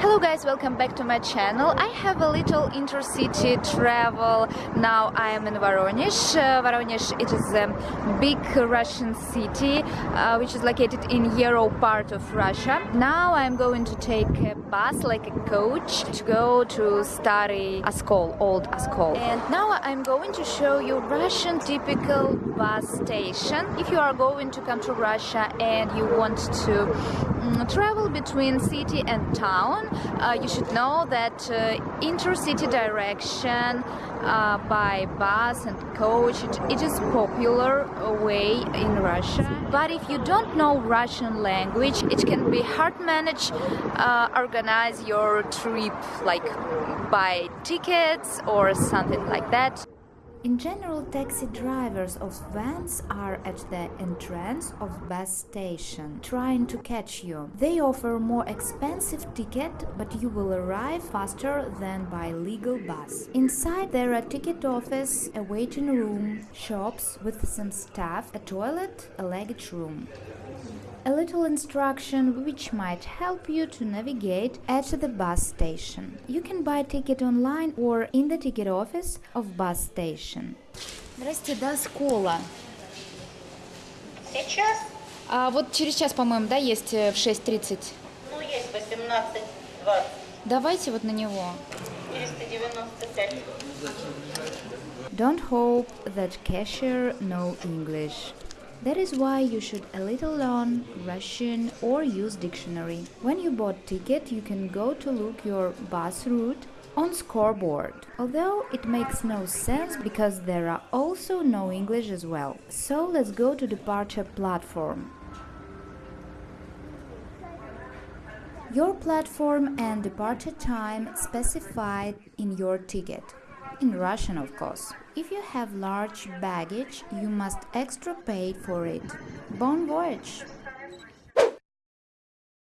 Hello guys, welcome back to my channel. I have a little intercity travel. Now I am in Voronezh. Uh, Voronezh it is a big Russian city uh, which is located in Euro part of Russia. Now I'm going to take a bus like a coach to go to Stary Oskol, old Oskol. And now I'm going to show you Russian typical bus station. If you are going to come to Russia and you want to mm, travel between city and town, uh, you should know that uh, intercity direction uh, by bus and coach it, it is popular way in Russia. But if you don't know Russian language, it can be hard manage uh, organize your trip like buy tickets or something like that. In general, taxi drivers of vans are at the entrance of bus station, trying to catch you. They offer more expensive ticket, but you will arrive faster than by legal bus. Inside there are ticket office, a waiting room, shops with some staff, a toilet, a luggage room. A little instruction which might help you to navigate at the bus station. You can buy ticket online or in the ticket office of bus station Здрасте, до Скола. Сейчас, А вот через час, по-моему, да, есть э, в 6.30. ну, есть 18-20, Давайте вот на него. 495. Don't hope that cashier know English. That is why you should a little learn Russian or use dictionary. When you bought ticket, you can go to look your bus route on scoreboard. Although it makes no sense because there are also no English as well. So let's go to departure platform. Your platform and departure time specified in your ticket. In Russian, of course. If you have large baggage, you must extra pay for it. Bon voyage!